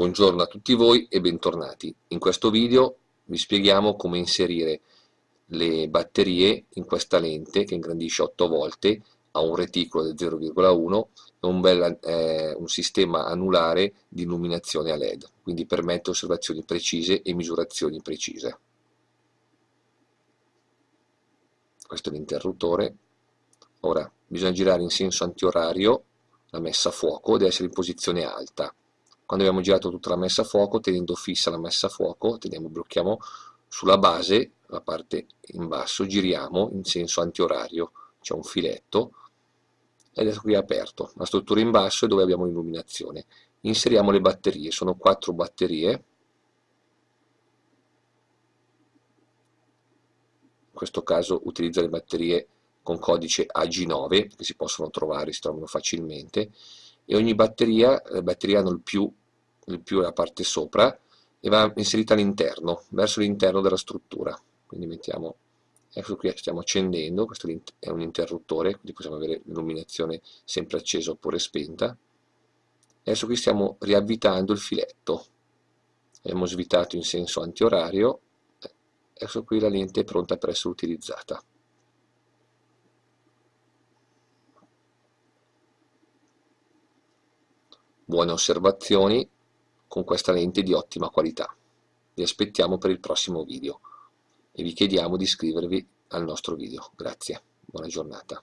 Buongiorno a tutti voi e bentornati. In questo video vi spieghiamo come inserire le batterie in questa lente che ingrandisce 8 volte, ha un reticolo del 0,1 e un, bel, eh, un sistema anulare di illuminazione a LED, quindi permette osservazioni precise e misurazioni precise. Questo è l'interruttore. Ora bisogna girare in senso antiorario la messa a fuoco deve essere in posizione alta quando abbiamo girato tutta la messa a fuoco, tenendo fissa la messa a fuoco, teniamo, blocchiamo sulla base, la parte in basso, giriamo in senso antiorario, c'è un filetto, e adesso qui è aperto, la struttura in basso è dove abbiamo l'illuminazione. Inseriamo le batterie, sono quattro batterie, in questo caso utilizzo le batterie con codice AG9 che si possono trovare, si trovano facilmente e ogni batteria, le batterie hanno il più il più è la parte sopra e va inserita all'interno, verso l'interno della struttura. Quindi mettiamo, ecco qui stiamo accendendo, questo è un interruttore, quindi possiamo avere l'illuminazione sempre accesa oppure spenta. Adesso qui stiamo riavvitando il filetto, abbiamo svitato in senso antiorario, adesso qui la lente è pronta per essere utilizzata. Buone osservazioni, con questa lente di ottima qualità. Vi aspettiamo per il prossimo video e vi chiediamo di iscrivervi al nostro video. Grazie, buona giornata.